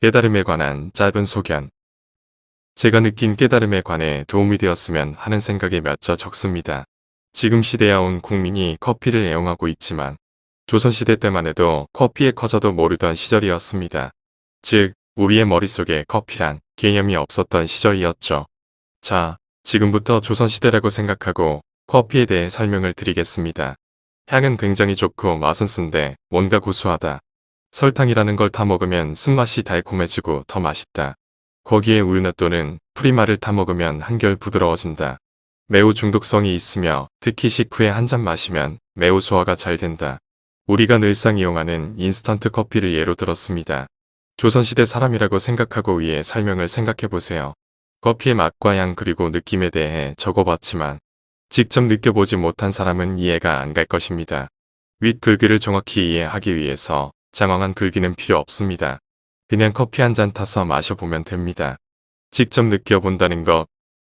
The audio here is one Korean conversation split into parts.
깨달음에 관한 짧은 소견 제가 느낀 깨달음에 관해 도움이 되었으면 하는 생각이 몇자 적습니다. 지금 시대에 온 국민이 커피를 애용하고 있지만 조선시대 때만 해도 커피에 커져도 모르던 시절이었습니다. 즉 우리의 머릿속에 커피란 개념이 없었던 시절이었죠. 자, 지금부터 조선시대라고 생각하고 커피에 대해 설명을 드리겠습니다. 향은 굉장히 좋고 맛은 쓴데 뭔가 구수하다. 설탕이라는 걸 타먹으면 쓴맛이 달콤해지고 더 맛있다. 거기에 우유나 또는 프리마를 타먹으면 한결 부드러워진다. 매우 중독성이 있으며 특히 식후에 한 잔 마시면 매우 소화가 잘 된다. 우리가 늘상 이용하는 인스턴트 커피를 예로 들었습니다. 조선시대 사람이라고 생각하고 위에 설명을 생각해보세요. 커피의 맛과 향 그리고 느낌에 대해 적어봤지만 직접 느껴보지 못한 사람은 이해가 안 갈 것입니다. 윗 글귀를 정확히 이해하기 위해서 장황한 글귀는 필요 없습니다. 그냥 커피 한 잔 타서 마셔보면 됩니다. 직접 느껴본다는 것,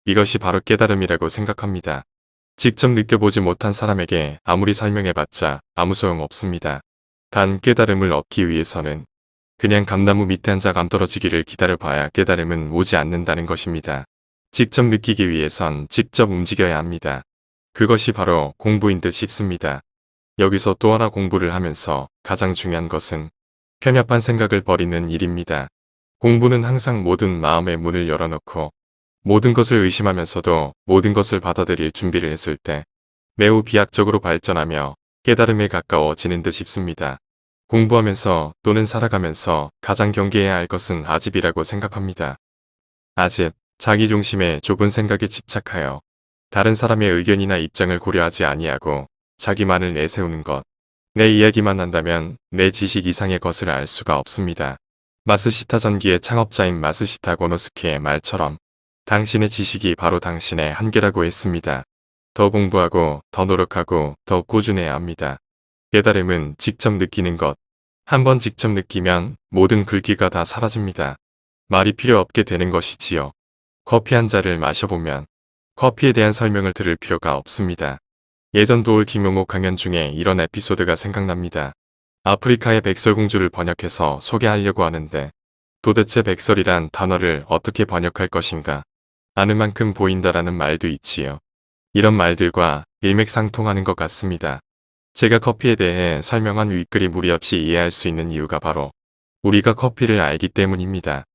이것이 바로 깨달음이라고 생각합니다. 직접 느껴보지 못한 사람에게 아무리 설명해봤자 아무 소용 없습니다. 단 깨달음을 얻기 위해서는 그냥 감나무 밑에 앉아 감 떨어지기를 기다려봐야 깨달음은 오지 않는다는 것입니다. 직접 느끼기 위해선 직접 움직여야 합니다. 그것이 바로 공부인 듯 싶습니다. 여기서 또 하나 공부를 하면서 가장 중요한 것은 편협한 생각을 버리는 일입니다. 공부는 항상 모든 마음의 문을 열어놓고 모든 것을 의심하면서도 모든 것을 받아들일 준비를 했을 때 매우 비약적으로 발전하며 깨달음에 가까워지는 듯 싶습니다. 공부하면서 또는 살아가면서 가장 경계해야 할 것은 아집이라고 생각합니다. 아집, 자기 중심의 좁은 생각에 집착하여 다른 사람의 의견이나 입장을 고려하지 아니하고 자기만을 내세우는 것. 내 이야기만 한다면 내 지식 이상의 것을 알 수가 없습니다. 마스시타 전기의 창업자인 마스시타 고노스케의 말처럼 당신의 지식이 바로 당신의 한계라고 했습니다. 더 공부하고 더 노력하고 더 꾸준해야 합니다. 깨달음은 직접 느끼는 것. 한번 직접 느끼면 모든 글귀가 다 사라집니다. 말이 필요 없게 되는 것이지요. 커피 한 잔을 마셔보면 커피에 대한 설명을 들을 필요가 없습니다. 예전 도울 김용옥 강연 중에 이런 에피소드가 생각납니다. 아프리카의 백설공주를 번역해서 소개하려고 하는데 도대체 백설이란 단어를 어떻게 번역할 것인가 아는 만큼 보인다라는 말도 있지요. 이런 말들과 일맥상통하는 것 같습니다. 제가 커피에 대해 설명한 윗글이 무리 없이 이해할 수 있는 이유가 바로 우리가 커피를 알기 때문입니다.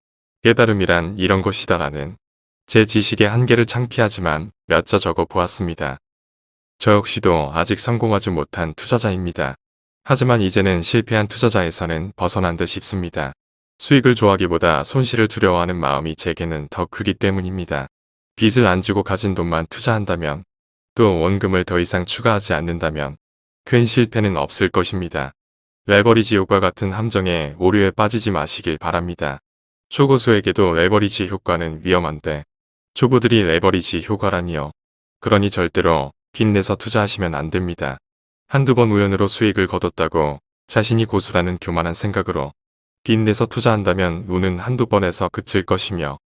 깨달음이란 이런 것이다라는 제 지식의 한계를 창피하지만 몇 자 적어 보았습니다. 저 역시도 아직 성공하지 못한 투자자입니다. 하지만 이제는 실패한 투자자에서는 벗어난 듯 싶습니다. 수익을 좋아하기보다 손실을 두려워하는 마음이 제게는 더 크기 때문입니다. 빚을 안 지고 가진 돈만 투자한다면 또 원금을 더 이상 추가하지 않는다면 큰 실패는 없을 것입니다. 레버리지 효과 같은 함정에 오류에 빠지지 마시길 바랍니다. 초고수에게도 레버리지 효과는 위험한데 초보들이 레버리지 효과라니요. 그러니 절대로 빚내서 투자하시면 안 됩니다. 한두 번 우연으로 수익을 거뒀다고 자신이 고수라는 교만한 생각으로 빚내서 투자한다면 운은 한두 번에서 그칠 것이며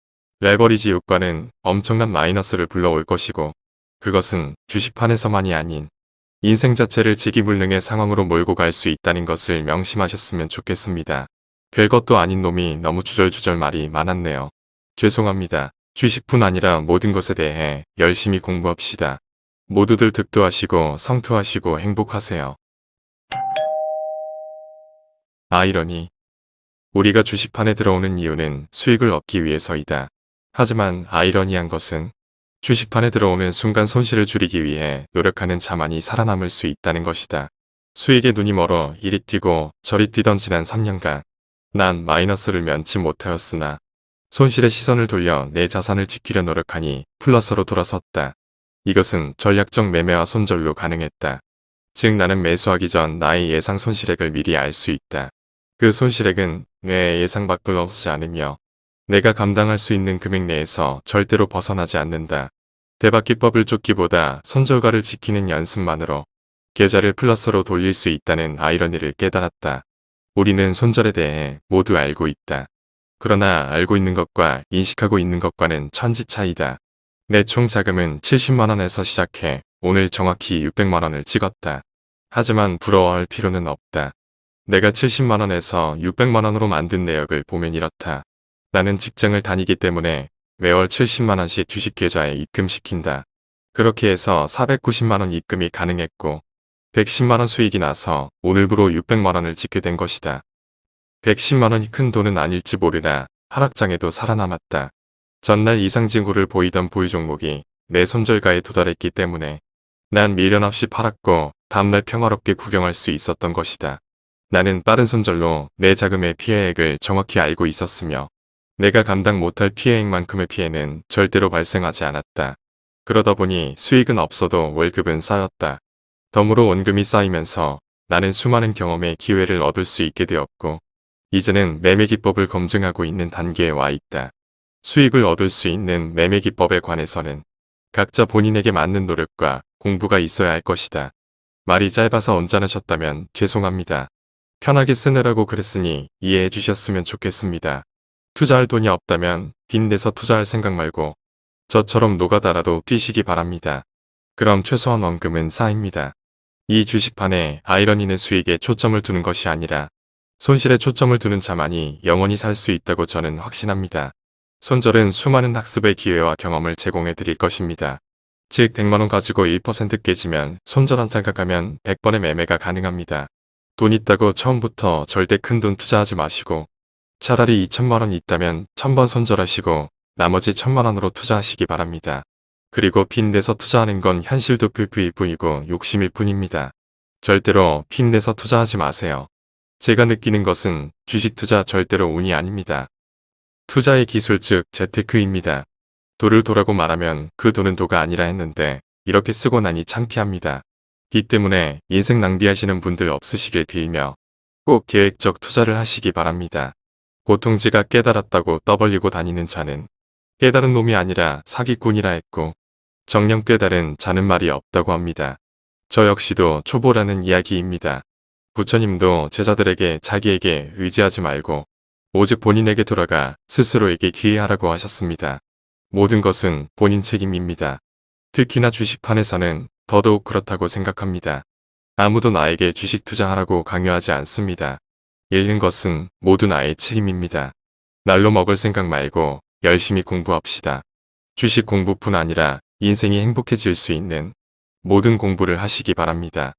레버리지 효과는 엄청난 마이너스를 불러올 것이고 그것은 주식판에서만이 아닌 인생 자체를 지기불능의 상황으로 몰고 갈 수 있다는 것을 명심하셨으면 좋겠습니다. 별것도 아닌 놈이 너무 주절주절 말이 많았네요. 죄송합니다. 주식뿐 아니라 모든 것에 대해 열심히 공부합시다. 모두들 득도하시고 성투하시고 행복하세요. 아이러니 우리가 주식판에 들어오는 이유는 수익을 얻기 위해서이다. 하지만 아이러니한 것은 주식판에 들어오는 순간 손실을 줄이기 위해 노력하는 자만이 살아남을 수 있다는 것이다. 수익에 눈이 멀어 이리 뛰고 저리 뛰던 지난 3년간 난 마이너스를 면치 못하였으나 손실의 시선을 돌려 내 자산을 지키려 노력하니 플러스로 돌아섰다. 이것은 전략적 매매와 손절로 가능했다. 즉 나는 매수하기 전 나의 예상 손실액을 미리 알 수 있다. 그 손실액은 내 예상 밖을 넘지 않으며 내가 감당할 수 있는 금액 내에서 절대로 벗어나지 않는다. 대박기법을 쫓기보다 손절가를 지키는 연습만으로 계좌를 플러스로 돌릴 수 있다는 아이러니를 깨달았다. 우리는 손절에 대해 모두 알고 있다. 그러나 알고 있는 것과 인식하고 있는 것과는 천지 차이다. 내 총 자금은 70만원에서 시작해 오늘 정확히 600만원을 찍었다. 하지만 부러워할 필요는 없다. 내가 70만원에서 600만원으로 만든 내역을 보면 이렇다. 나는 직장을 다니기 때문에 매월 70만원씩 주식 계좌에 입금시킨다. 그렇게 해서 490만원 입금이 가능했고 110만원 수익이 나서 오늘부로 600만원을 짓게 된 것이다. 110만원이 큰 돈은 아닐지 모르나 하락장에도 살아남았다. 전날 이상 징후를 보이던 보유 종목이 내 손절가에 도달했기 때문에 난 미련 없이 팔았고 다음날 평화롭게 구경할 수 있었던 것이다. 나는 빠른 손절로 내 자금의 피해액을 정확히 알고 있었으며 내가 감당 못할 피해액만큼의 피해는 절대로 발생하지 않았다. 그러다 보니 수익은 없어도 월급은 쌓였다. 덤으로 원금이 쌓이면서 나는 수많은 경험의 기회를 얻을 수 있게 되었고 이제는 매매 기법을 검증하고 있는 단계에 와 있다. 수익을 얻을 수 있는 매매 기법에 관해서는 각자 본인에게 맞는 노력과 공부가 있어야 할 것이다. 말이 짧아서 언짢으셨다면 죄송합니다. 편하게 쓰느라고 그랬으니 이해해 주셨으면 좋겠습니다. 투자할 돈이 없다면 빚내서 투자할 생각 말고 저처럼 노가다라도 뛰시기 바랍니다. 그럼 최소한 원금은 쌓입니다. 이 주식판에 아이러니는 수익에 초점을 두는 것이 아니라 손실에 초점을 두는 자만이 영원히 살 수 있다고 저는 확신합니다. 손절은 수많은 학습의 기회와 경험을 제공해 드릴 것입니다. 즉 100만원 가지고 1% 깨지면 손절 한 생각하면 100번의 매매가 가능합니다. 돈 있다고 처음부터 절대 큰 돈 투자하지 마시고 차라리 2천만원 있다면 1000번 손절하시고 나머지 1000만원으로 투자하시기 바랍니다. 그리고 빚내서 투자하는 건 현실도 불프일 뿐이고 욕심일 뿐입니다. 절대로 빚내서 투자하지 마세요. 제가 느끼는 것은 주식 투자 절대로 운이 아닙니다. 투자의 기술 즉 재테크입니다. 도를 도라고 말하면 그 돈은 도가 아니라 했는데 이렇게 쓰고 나니 창피합니다. 빚 때문에 인생 낭비하시는 분들 없으시길 빌며 꼭 계획적 투자를 하시기 바랍니다. 보통 제가 깨달았다고 떠벌리고 다니는 자는 깨달은 놈이 아니라 사기꾼이라 했고 정령 깨달은 자는 말이 없다고 합니다. 저 역시도 초보라는 이야기입니다. 부처님도 제자들에게 자기에게 의지하지 말고 오직 본인에게 돌아가 스스로에게 기회하라고 하셨습니다. 모든 것은 본인 책임입니다. 특히나 주식판에서는 더더욱 그렇다고 생각합니다. 아무도 나에게 주식 투자하라고 강요하지 않습니다. 잃는 것은 모두 나의 책임입니다. 날로 먹을 생각 말고 열심히 공부합시다. 주식 공부뿐 아니라 인생이 행복해질 수 있는 모든 공부를 하시기 바랍니다.